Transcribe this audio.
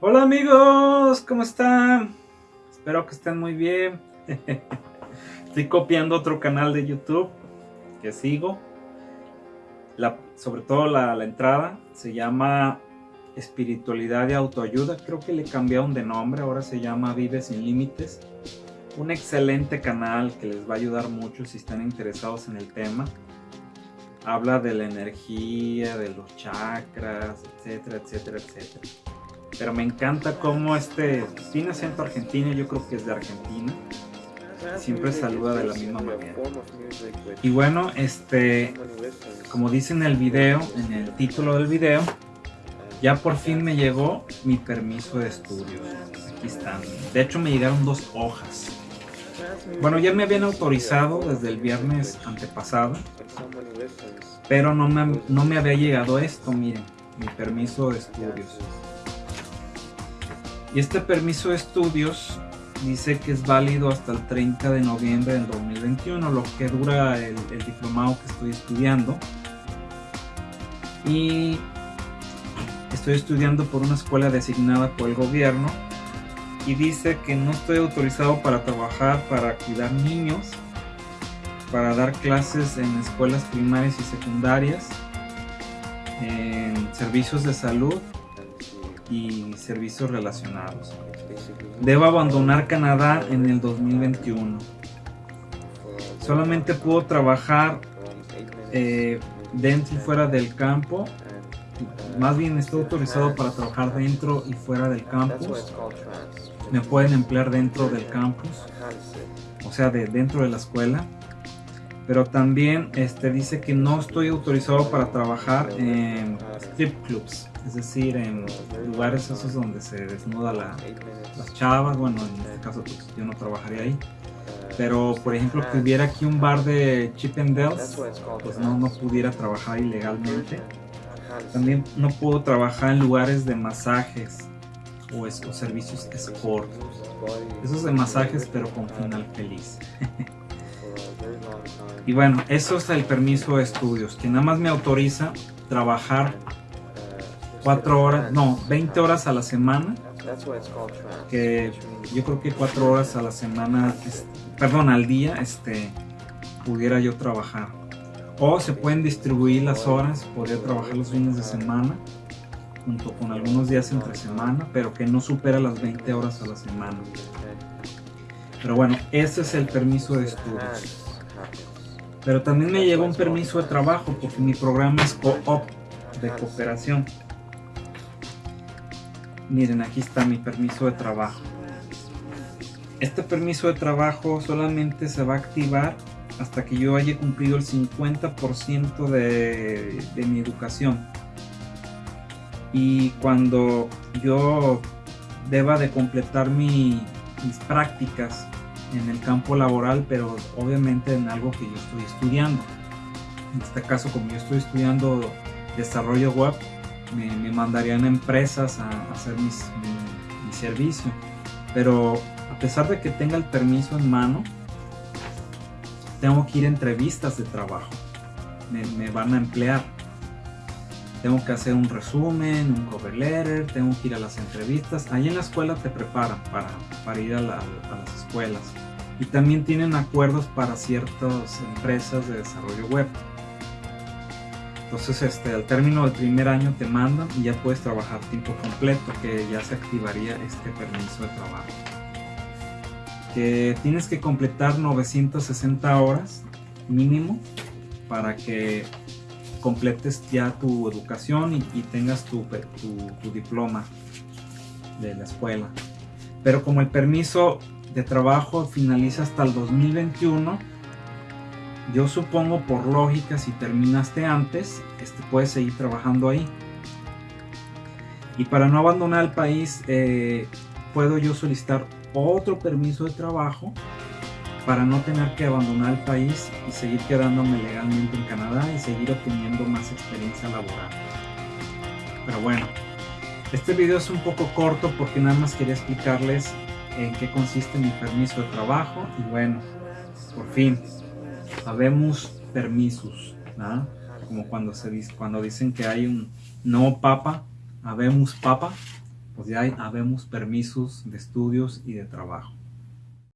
Hola amigos, ¿cómo están? Espero que estén muy bien. Estoy copiando otro canal de YouTube que sigo. sobre todo la, la, entrada se llama Espiritualidad y Autoayuda. Creo que le cambiaron de nombre, ahora se llama Vive Sin Límites. Un excelente canal que les va a ayudar mucho si están interesados en el tema. Habla de la energía, de los chakras, etcétera, etcétera, etcétera. Pero me encanta cómo este, tiene acento argentino, yo creo que es de Argentina. Siempre saluda de la misma manera. Y bueno, este, como dice en el video, en el título del video, ya por fin me llegó mi permiso de estudio. Aquí están. De hecho me llegaron dos hojas. Bueno, ya me habían autorizado desde el viernes antepasado, pero no me, no me había llegado esto, miren, mi permiso de estudios. Y este permiso de estudios dice que es válido hasta el 30 de noviembre del 2021, lo que dura el, diplomado que estoy estudiando. Y estoy estudiando por una escuela designada por el gobierno y dice que no estoy autorizado para trabajar para cuidar niños, para dar clases en escuelas primarias y secundarias, en servicios de salud y servicios relacionados. Debo abandonar Canadá en el 2021. Solamente puedo trabajar eh, dentro y fuera del campo. Más bien estoy autorizado para trabajar dentro y fuera del campus. Me pueden emplear dentro del campus, o sea, de dentro de la escuela pero también este, dice que no estoy autorizado para trabajar en strip clubs, es decir, en lugares esos donde se desnuda la, las chavas, bueno, en este caso pues, yo no trabajaría ahí. Pero, por ejemplo, que hubiera aquí un bar de Chip and Dales, pues no, no pudiera trabajar ilegalmente. También no puedo trabajar en lugares de masajes o, o servicios sport. Esos de masajes, pero con final feliz. Y bueno, eso es el permiso de estudios, que nada más me autoriza trabajar 4 horas, no, 20 horas a la semana. Que yo creo que 4 horas a la semana, perdón, al día, este, pudiera yo trabajar. O se pueden distribuir las horas, podría trabajar los fines de semana, junto con algunos días entre semana, pero que no supera las 20 horas a la semana. Pero bueno, ese es el permiso de estudios. Pero también me llegó un permiso de trabajo porque mi programa es co-op de cooperación. Miren, aquí está mi permiso de trabajo. Este permiso de trabajo solamente se va a activar hasta que yo haya cumplido el 50% de, de mi educación. Y cuando yo deba de completar mis prácticas en el campo laboral, pero obviamente en algo que yo estoy estudiando. En este caso, como yo estoy estudiando desarrollo web, me, mandarían empresas a, hacer mi, servicio. Pero a pesar de que tenga el permiso en mano, tengo que ir a entrevistas de trabajo. Me, me, van a emplear. Tengo que hacer un resumen, un cover letter, tengo que ir a las entrevistas. Ahí en la escuela te preparan para, ir a, a las escuelas y también tienen acuerdos para ciertas empresas de desarrollo web. Entonces este, al término del primer año te mandan y ya puedes trabajar tiempo completo, que ya se activaría este permiso de trabajo. Que tienes que completar 960 horas mínimo para que completes ya tu educación y, tengas tu, tu diploma de la escuela. Pero como el permiso de trabajo finaliza hasta el 2021. Yo supongo por lógica si terminaste antes, este, puedes seguir trabajando ahí. Y para no abandonar el país, eh, puedo yo solicitar otro permiso de trabajo para no tener que abandonar el país y seguir quedándome legalmente en Canadá y seguir obteniendo más experiencia laboral. Pero bueno, este video es un poco corto porque nada más quería explicarles en qué consiste mi permiso de trabajo y bueno, por fin, sabemos permisos, como cuando, se cuando dicen que hay un no papa, habemos papa, pues ya habemos permisos de estudios y de trabajo.